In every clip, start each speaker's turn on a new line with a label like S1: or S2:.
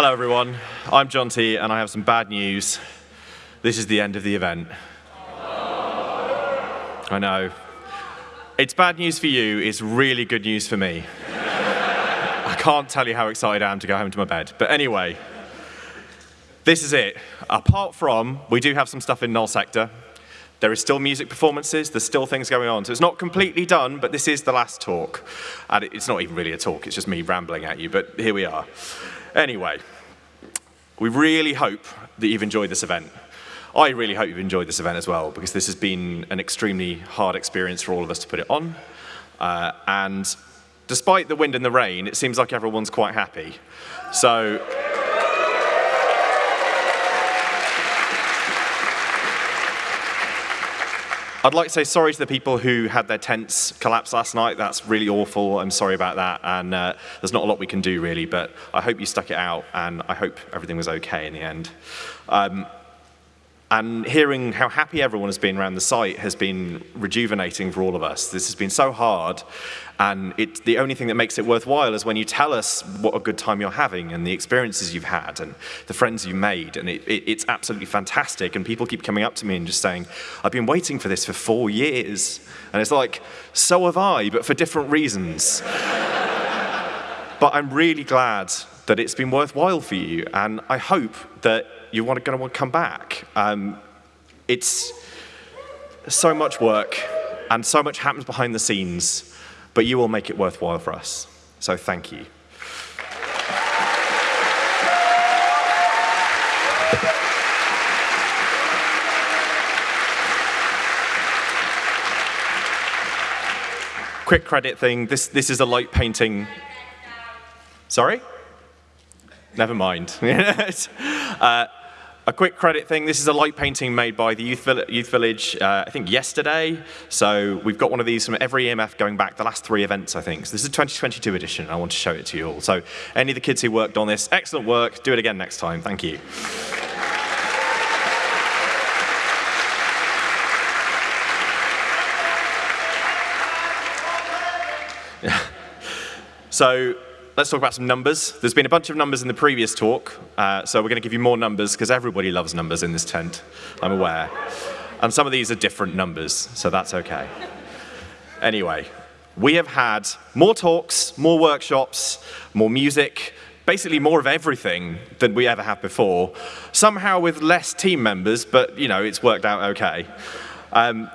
S1: Hello, everyone. I'm Jonty, and I have some bad news. This is the end of the event. I know. It's bad news for you, it's really good news for me. I can't tell you how excited I am to go home to my bed. But anyway, this is it. Apart from, we do have some stuff in Null Sector. There is still music performances, there's still things going on. So it's not completely done, but this is the last talk. And it's not even really a talk, it's just me rambling at you, but here we are. Anyway, we really hope that you've enjoyed this event. I really hope you've enjoyed this event as well, because this has been an extremely hard experience for all of us to put it on. Uh, and despite the wind and the rain, it seems like everyone's quite happy. So I'd like to say sorry to the people who had their tents collapse last night. That's really awful. I'm sorry about that. And uh, there's not a lot we can do, really. But I hope you stuck it out, and I hope everything was OK in the end. Um, and hearing how happy everyone has been around the site has been rejuvenating for all of us. This has been so hard, and it, the only thing that makes it worthwhile is when you tell us what a good time you're having and the experiences you've had and the friends you made, and it, it, it's absolutely fantastic. And people keep coming up to me and just saying, I've been waiting for this for four years. And it's like, so have I, but for different reasons. but I'm really glad that it's been worthwhile for you, and I hope that you're going to want to come back. Um, it's so much work and so much happens behind the scenes, but you will make it worthwhile for us. So thank you. Quick credit thing, this, this is a light painting. Sorry? Never mind. uh, a quick credit thing, this is a light painting made by the Youth, Youth Village, uh, I think yesterday. So we've got one of these from every EMF going back the last three events, I think. So this is a 2022 edition, I want to show it to you all. So any of the kids who worked on this, excellent work, do it again next time, thank you. so let's talk about some numbers. There's been a bunch of numbers in the previous talk, uh, so we're going to give you more numbers because everybody loves numbers in this tent, I'm aware. And some of these are different numbers, so that's okay. Anyway, we have had more talks, more workshops, more music, basically more of everything than we ever have before, somehow with less team members, but you know, it's worked out okay. Um,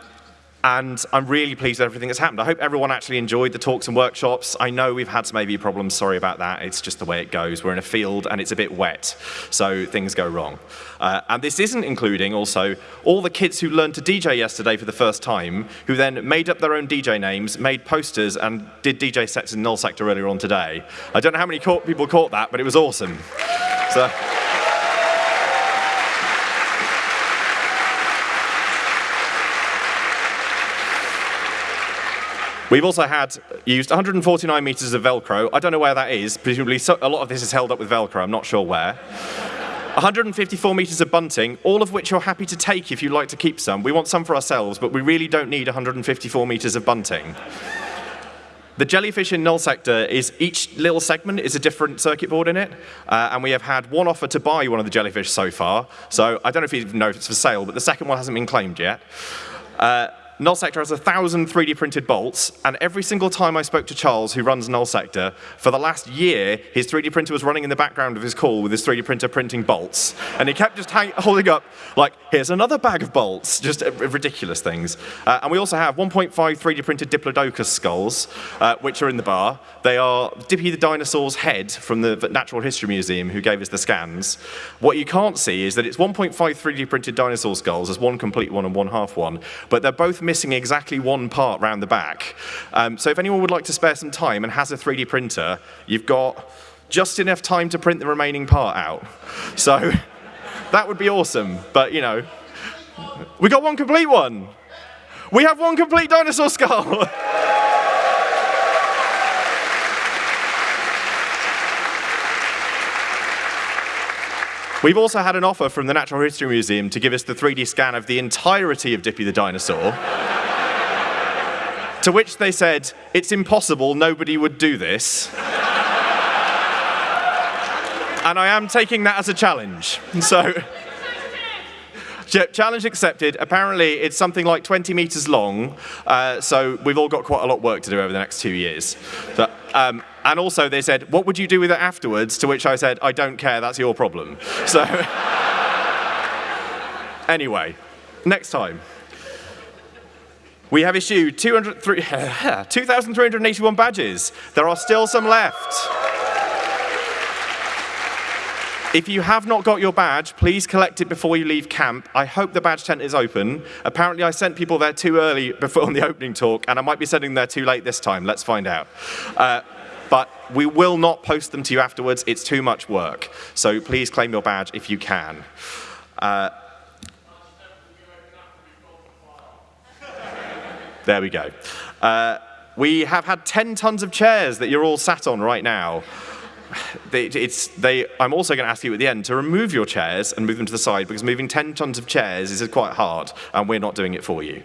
S1: and I'm really pleased with everything that's happened. I hope everyone actually enjoyed the talks and workshops. I know we've had some AV problems, sorry about that. It's just the way it goes. We're in a field and it's a bit wet, so things go wrong. Uh, and this isn't including also all the kids who learned to DJ yesterday for the first time, who then made up their own DJ names, made posters, and did DJ sets in Null Sector earlier on today. I don't know how many people caught that, but it was awesome. So. We've also had used 149 meters of Velcro. I don't know where that is. Presumably so, a lot of this is held up with Velcro. I'm not sure where. 154 meters of bunting, all of which you're happy to take if you'd like to keep some. We want some for ourselves, but we really don't need 154 meters of bunting. The jellyfish in null sector is each little segment is a different circuit board in it, uh, and we have had one offer to buy one of the jellyfish so far. So I don't know if you know if it's for sale, but the second one hasn't been claimed yet. Uh, Null Sector has 1,000 3D printed bolts, and every single time I spoke to Charles, who runs Null Sector, for the last year, his 3D printer was running in the background of his call with his 3D printer printing bolts. And he kept just holding up, like, here's another bag of bolts, just uh, ridiculous things. Uh, and we also have 1.5 3D printed Diplodocus skulls, uh, which are in the bar. They are Dippy the dinosaur's head from the Natural History Museum, who gave us the scans. What you can't see is that it's 1.5 3D printed dinosaur skulls, there's one complete one and one half one, but they're both missing exactly one part round the back. Um, so if anyone would like to spare some time and has a 3D printer, you've got just enough time to print the remaining part out. So that would be awesome, but you know, we got one complete one. We have one complete dinosaur skull. We've also had an offer from the Natural History Museum to give us the 3D scan of the entirety of Dippy the dinosaur. to which they said, it's impossible, nobody would do this. and I am taking that as a challenge. So, challenge accepted. Apparently, it's something like 20 meters long, uh, so we've all got quite a lot of work to do over the next two years. But, um, and also, they said, What would you do with it afterwards? To which I said, I don't care, that's your problem. So, anyway, next time. We have issued 2,381 badges. There are still some left. If you have not got your badge, please collect it before you leave camp. I hope the badge tent is open. Apparently I sent people there too early before on the opening talk, and I might be sending them there too late this time. Let's find out. Uh, but we will not post them to you afterwards. It's too much work. So please claim your badge if you can. Uh, there we go. Uh, we have had 10 tons of chairs that you're all sat on right now. They, I'm also going to ask you at the end to remove your chairs and move them to the side because moving 10 tons of chairs is quite hard and we're not doing it for you.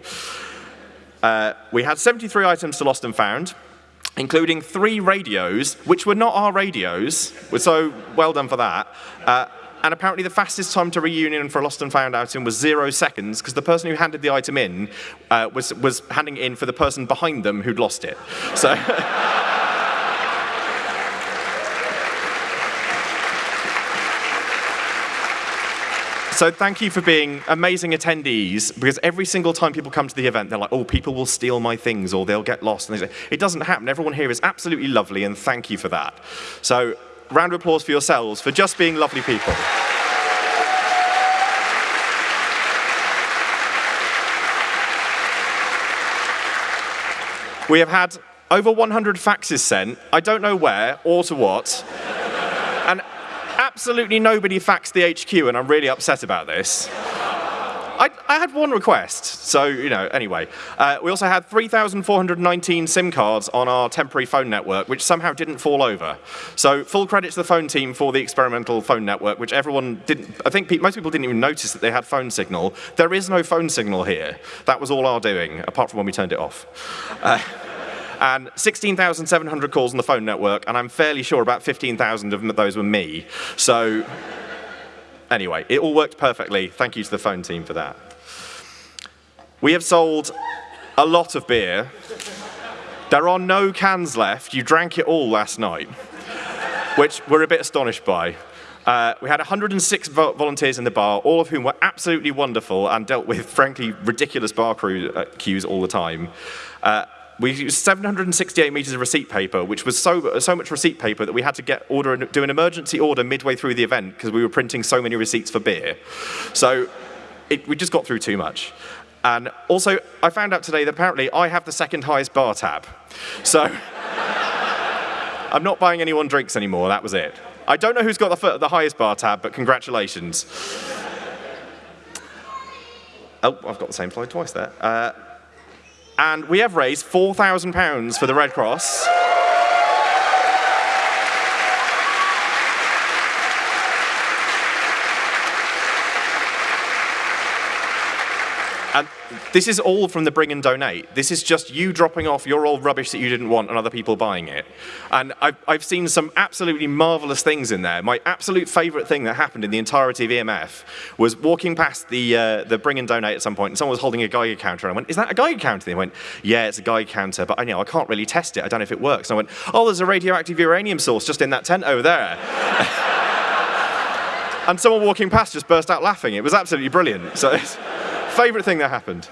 S1: Uh, we had 73 items to Lost and Found, including three radios, which were not our radios, so well done for that. Uh, and apparently the fastest time to reunion for a lost and found item was zero seconds because the person who handed the item in uh, was, was handing it in for the person behind them who'd lost it. So. So thank you for being amazing attendees, because every single time people come to the event, they're like, oh, people will steal my things or they'll get lost. And they say, it doesn't happen. Everyone here is absolutely lovely, and thank you for that. So round of applause for yourselves for just being lovely people. We have had over 100 faxes sent. I don't know where or to what. Absolutely nobody faxed the HQ, and I'm really upset about this. I, I, had one request, so, you know, anyway. Uh, we also had 3,419 SIM cards on our temporary phone network, which somehow didn't fall over. So full credit to the phone team for the experimental phone network, which everyone didn't, I think pe most people didn't even notice that they had phone signal. There is no phone signal here. That was all our doing, apart from when we turned it off. Uh, and 16,700 calls on the phone network, and I'm fairly sure about 15,000 of those were me. So Anyway, it all worked perfectly. Thank you to the phone team for that. We have sold a lot of beer. There are no cans left. You drank it all last night, which we're a bit astonished by. Uh, we had 106 vo volunteers in the bar, all of whom were absolutely wonderful and dealt with, frankly, ridiculous bar crew, uh, queues all the time. Uh, we used 768 meters of receipt paper, which was so, so much receipt paper that we had to get order, do an emergency order midway through the event because we were printing so many receipts for beer. So it, we just got through too much. And also, I found out today that apparently I have the second highest bar tab. So I'm not buying anyone drinks anymore, that was it. I don't know who's got the, the highest bar tab, but congratulations. Oh, I've got the same slide twice there. Uh, and we have raised £4,000 for the Red Cross. And this is all from the bring and donate. This is just you dropping off your old rubbish that you didn't want and other people buying it. And I've, I've seen some absolutely marvelous things in there. My absolute favorite thing that happened in the entirety of EMF was walking past the, uh, the bring and donate at some point and someone was holding a Geiger counter and I went, is that a Geiger counter? And they went, yeah, it's a Geiger counter, but I, know, I can't really test it. I don't know if it works. And I went, oh, there's a radioactive uranium source just in that tent over there. and someone walking past just burst out laughing. It was absolutely brilliant. So Favorite thing that happened.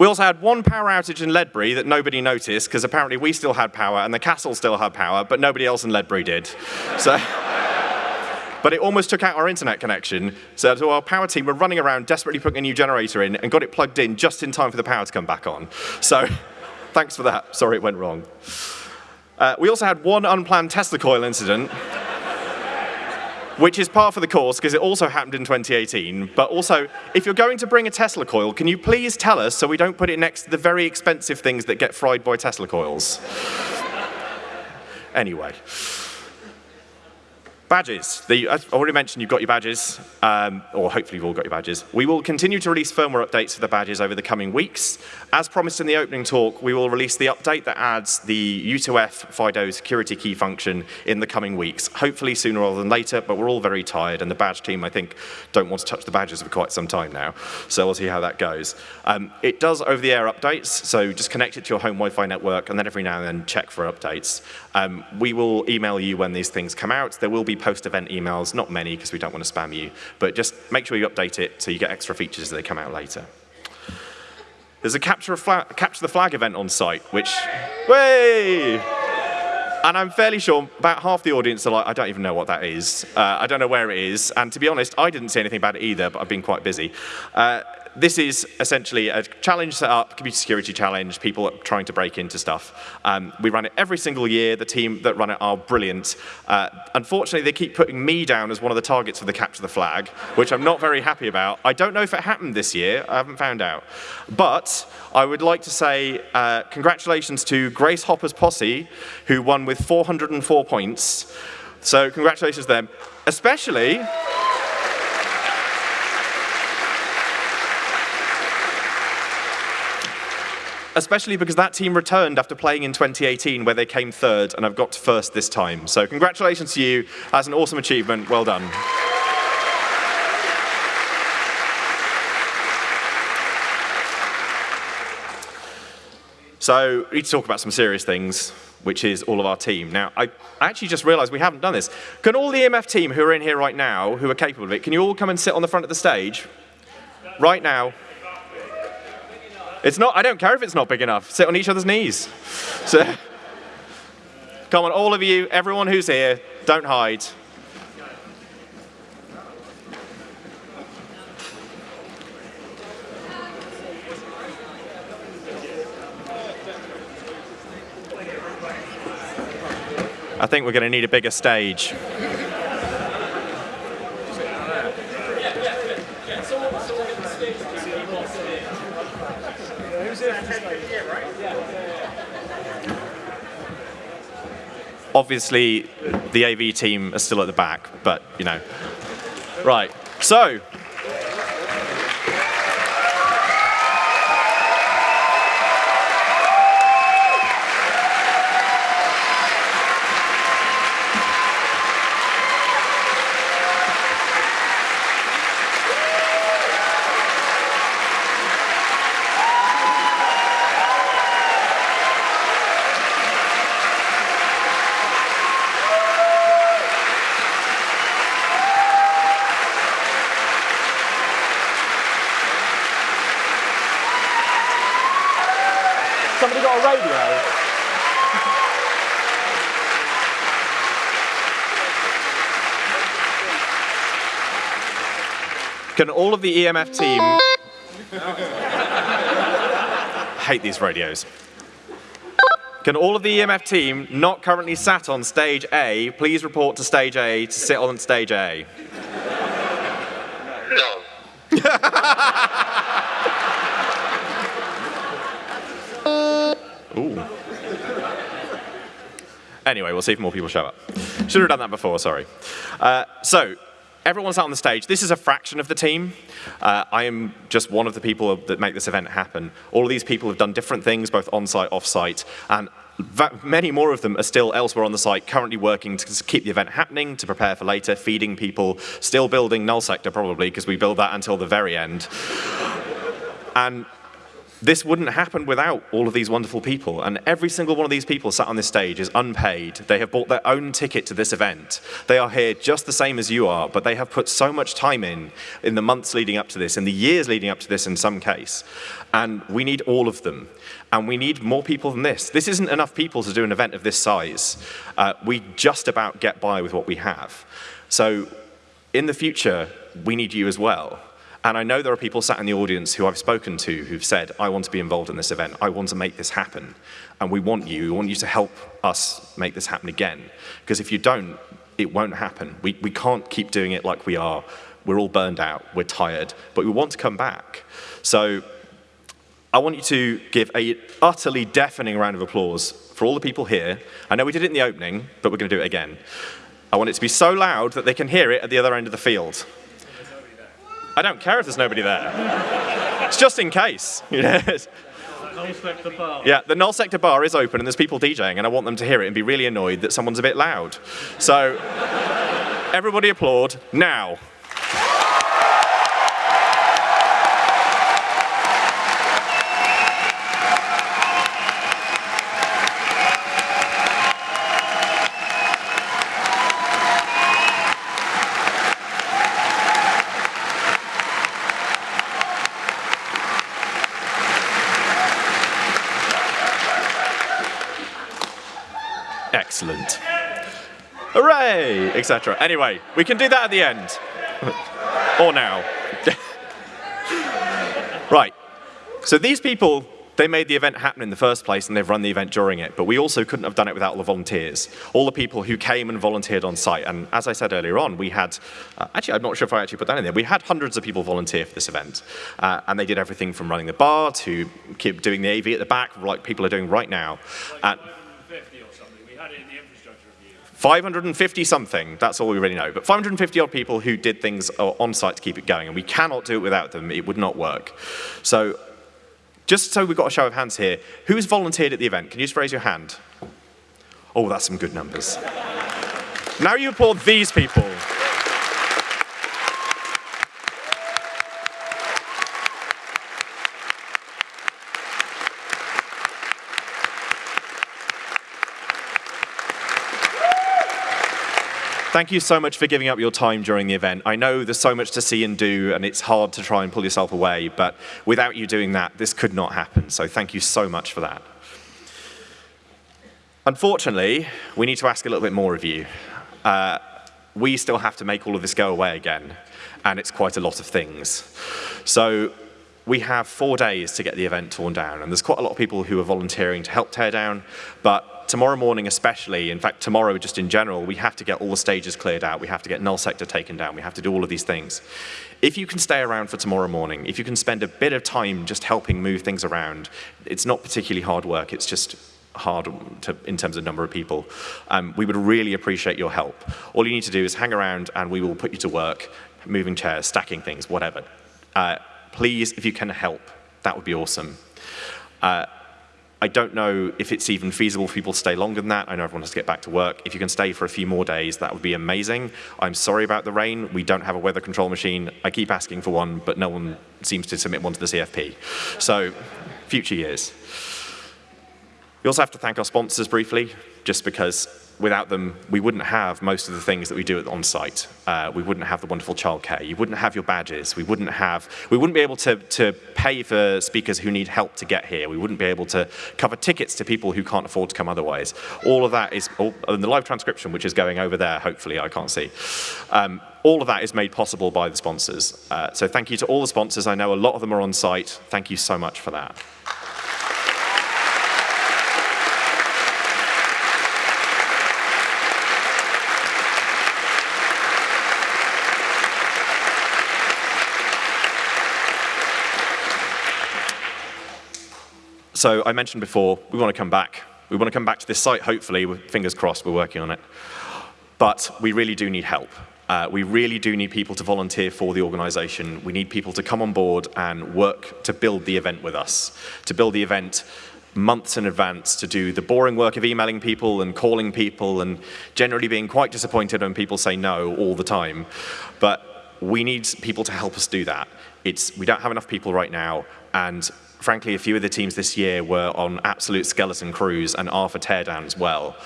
S1: We also had one power outage in Ledbury that nobody noticed because apparently we still had power and the castle still had power, but nobody else in Ledbury did. So, but it almost took out our internet connection. So, our power team were running around desperately putting a new generator in and got it plugged in just in time for the power to come back on. So thanks for that. Sorry it went wrong. Uh, we also had one unplanned Tesla coil incident which is par for the course because it also happened in 2018. But also, if you're going to bring a Tesla coil, can you please tell us so we don't put it next to the very expensive things that get fried by Tesla coils? anyway. Badges. The, I already mentioned, you've got your badges, um, or hopefully you've all got your badges. We will continue to release firmware updates for the badges over the coming weeks. As promised in the opening talk, we will release the update that adds the U2F FIDO security key function in the coming weeks, hopefully sooner rather than later, but we're all very tired, and the badge team, I think, don't want to touch the badges for quite some time now, so we'll see how that goes. Um, it does over-the-air updates, so just connect it to your home Wi-Fi network, and then every now and then check for updates. Um, we will email you when these things come out. There will be post-event emails, not many because we don't want to spam you, but just make sure you update it so you get extra features as they come out later. There's a capture, of capture the flag event on site, which, way! And I'm fairly sure about half the audience are like, I don't even know what that is. Uh, I don't know where it is. And to be honest, I didn't see anything about it either, but I've been quite busy. Uh, this is essentially a challenge set up, computer security challenge, people are trying to break into stuff. Um, we run it every single year. The team that run it are brilliant. Uh, unfortunately, they keep putting me down as one of the targets for the capture the flag, which I'm not very happy about. I don't know if it happened this year. I haven't found out. But I would like to say uh, congratulations to Grace Hopper's posse, who won with 404 points. So congratulations to them. Especially... especially because that team returned after playing in 2018 where they came third and I've got first this time. So congratulations to you. That's an awesome achievement. Well done. So we need to talk about some serious things, which is all of our team. Now, I actually just realized we haven't done this. Can all the EMF team who are in here right now, who are capable of it, can you all come and sit on the front of the stage? Right now. It's not, I don't care if it's not big enough. Sit on each other's knees. So, come on, all of you, everyone who's here, don't hide. I think we're going to need a bigger stage. Obviously, the AV team are still at the back, but, you know. Right, so Can all of the EMF team... hate these radios. Can all of the EMF team not currently sat on stage A, please report to stage A to sit on stage A?
S2: No.
S1: Ooh. Anyway, we'll see if more people show up. Should have done that before, sorry. Uh, so, everyone's out on the stage. This is a fraction of the team. Uh, I am just one of the people that make this event happen. All of these people have done different things, both on-site, off-site, and many more of them are still elsewhere on the site, currently working to keep the event happening, to prepare for later, feeding people, still building null sector probably, because we build that until the very end. and this wouldn't happen without all of these wonderful people. And every single one of these people sat on this stage is unpaid. They have bought their own ticket to this event. They are here just the same as you are, but they have put so much time in, in the months leading up to this, in the years leading up to this in some case. And we need all of them. And we need more people than this. This isn't enough people to do an event of this size. Uh, we just about get by with what we have. So in the future, we need you as well. And I know there are people sat in the audience who I've spoken to who've said, I want to be involved in this event. I want to make this happen. And we want you. We want you to help us make this happen again. Because if you don't, it won't happen. We, we can't keep doing it like we are. We're all burned out. We're tired. But we want to come back. So I want you to give a utterly deafening round of applause for all the people here. I know we did it in the opening, but we're going to do it again. I want it to be so loud that they can hear it at the other end of the field. I don't care if there's nobody there. it's just in case.
S2: Null sector bar.
S1: Yeah, the null sector bar is open and there's people DJing, and I want them to hear it and be really annoyed that someone's a bit loud. So, everybody applaud now. Excellent. Hooray! Etc. Anyway, we can do that at the end. or now. right. So these people, they made the event happen in the first place and they've run the event during it, but we also couldn't have done it without all the volunteers. All the people who came and volunteered on site. And as I said earlier on, we had, uh, actually, I'm not sure if I actually put that in there, we had hundreds of people volunteer for this event. Uh, and they did everything from running the bar to keep doing the AV at the back, like people are doing right now. Uh,
S2: 50 or something. We had it in the infrastructure review.
S1: 550 something, that's all we really know. But 550 odd people who did things uh, on site to keep it going, and we cannot do it without them. It would not work. So, just so we've got a show of hands here, who's volunteered at the event? Can you just raise your hand? Oh, that's some good numbers. now you applaud these people. Thank you so much for giving up your time during the event. I know there's so much to see and do, and it's hard to try and pull yourself away, but without you doing that, this could not happen. So thank you so much for that. Unfortunately, we need to ask a little bit more of you. Uh, we still have to make all of this go away again, and it's quite a lot of things. So we have four days to get the event torn down, and there's quite a lot of people who are volunteering to help tear down, but tomorrow morning especially, in fact tomorrow just in general, we have to get all the stages cleared out, we have to get null sector taken down, we have to do all of these things. If you can stay around for tomorrow morning, if you can spend a bit of time just helping move things around, it's not particularly hard work, it's just hard to, in terms of number of people. Um, we would really appreciate your help. All you need to do is hang around and we will put you to work, moving chairs, stacking things, whatever. Uh, please, if you can help, that would be awesome. Uh, I don't know if it's even feasible for people to stay longer than that. I know everyone has to get back to work. If you can stay for a few more days, that would be amazing. I'm sorry about the rain. We don't have a weather control machine. I keep asking for one, but no one seems to submit one to the CFP. So, future years. We also have to thank our sponsors briefly, just because without them, we wouldn't have most of the things that we do on site. Uh, we wouldn't have the wonderful childcare. You wouldn't have your badges. We wouldn't have, we wouldn't be able to, to pay for speakers who need help to get here. We wouldn't be able to cover tickets to people who can't afford to come otherwise. All of that is, all, and the live transcription, which is going over there, hopefully, I can't see. Um, all of that is made possible by the sponsors. Uh, so thank you to all the sponsors. I know a lot of them are on site. Thank you so much for that. So I mentioned before, we want to come back. We want to come back to this site, hopefully, fingers crossed, we're working on it. But we really do need help. Uh, we really do need people to volunteer for the organization. We need people to come on board and work to build the event with us, to build the event months in advance to do the boring work of emailing people and calling people and generally being quite disappointed when people say no all the time. But we need people to help us do that. It's, we don't have enough people right now, and frankly, a few of the teams this year were on absolute skeleton crews and are for teardown as well.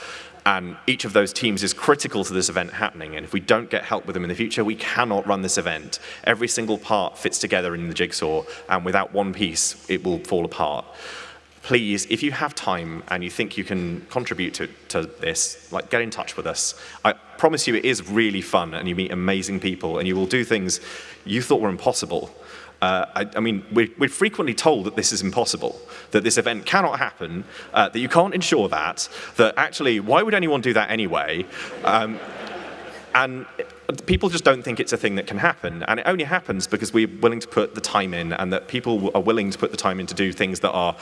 S1: And each of those teams is critical to this event happening. And if we don't get help with them in the future, we cannot run this event. Every single part fits together in the jigsaw, and without one piece, it will fall apart. Please, if you have time and you think you can contribute to, to this, like get in touch with us. I promise you it is really fun and you meet amazing people and you will do things you thought were impossible uh, I, I, mean, we're, we're, frequently told that this is impossible, that this event cannot happen, uh, that you can't ensure that, that actually, why would anyone do that anyway? Um, and people just don't think it's a thing that can happen. And it only happens because we're willing to put the time in and that people are willing to put the time in to do things that are,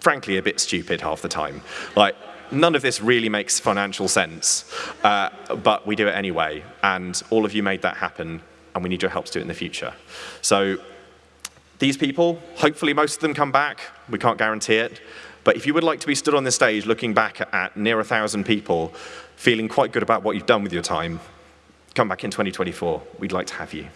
S1: frankly, a bit stupid half the time. Like, none of this really makes financial sense, uh, but we do it anyway, and all of you made that happen, and we need your help to do it in the future. So these people, hopefully most of them come back. We can't guarantee it. But if you would like to be stood on this stage looking back at near a thousand people, feeling quite good about what you've done with your time, come back in 2024. We'd like to have you.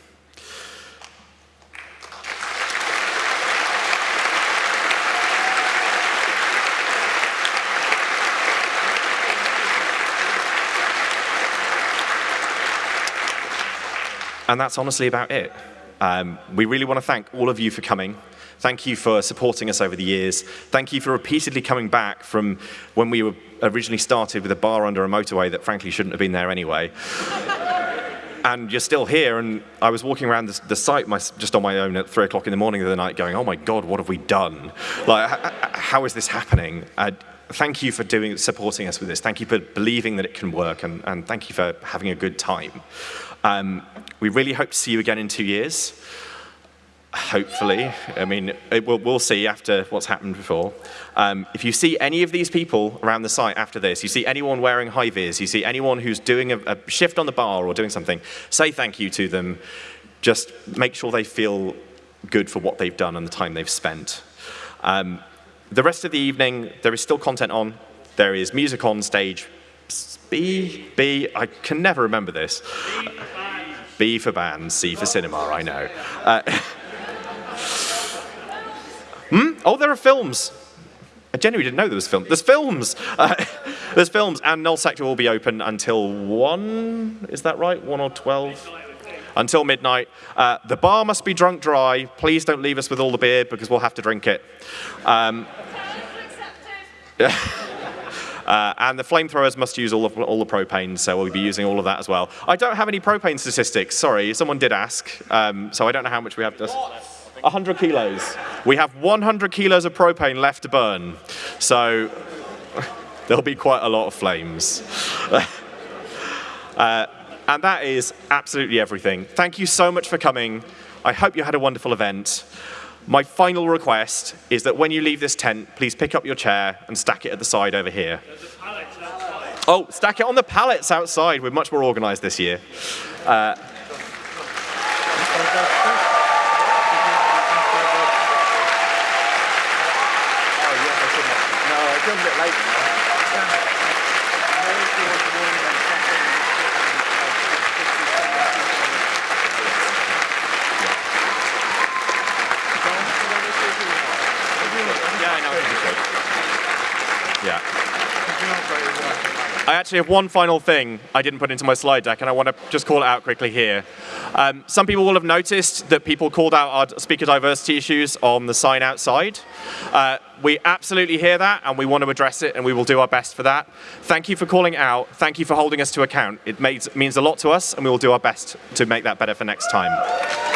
S1: And that's honestly about it. Um, we really want to thank all of you for coming. Thank you for supporting us over the years. Thank you for repeatedly coming back from when we were originally started with a bar under a motorway that frankly shouldn't have been there anyway. and you're still here, and I was walking around the, the site my, just on my own at three o'clock in the morning the night going, oh my God, what have we done? Like, how is this happening? Uh, thank you for doing, supporting us with this. Thank you for believing that it can work, and, and thank you for having a good time. Um, we really hope to see you again in two years. Hopefully. I mean, will, we'll see after what's happened before. Um, if you see any of these people around the site after this, you see anyone wearing high vis, you see anyone who's doing a, a shift on the bar or doing something, say thank you to them. Just make sure they feel good for what they've done and the time they've spent. Um, the rest of the evening, there is still content on. There is music on stage. B, B, I can never remember this. B for band, C for cinema, I know. Uh, hmm? Oh, there are films. I genuinely didn't know there was film. There's films. Uh, there's films, and Null Sector will be open until 1, is that right? 1 or 12? Until midnight. Uh, the bar must be drunk dry. Please don't leave us with all the beer because we'll have to drink it. Um, Uh, and the flamethrowers must use all, of, all the propane, so we'll be using all of that as well. I don't have any propane statistics, sorry, someone did ask, um, so I don't know how much we have. To, 100 kilos. We have 100 kilos of propane left to burn, so there'll be quite a lot of flames. uh, and that is absolutely everything. Thank you so much for coming. I hope you had a wonderful event. My final request is that when you leave this tent, please pick up your chair and stack it at the side over here. Oh, stack it on the pallets outside. We're much more organized this year. Uh, I actually have one final thing I didn't put into my slide deck, and I want to just call it out quickly here. Um, some people will have noticed that people called out our speaker diversity issues on the sign outside. Uh, we absolutely hear that, and we want to address it, and we will do our best for that. Thank you for calling out. Thank you for holding us to account. It makes, means a lot to us, and we will do our best to make that better for next time.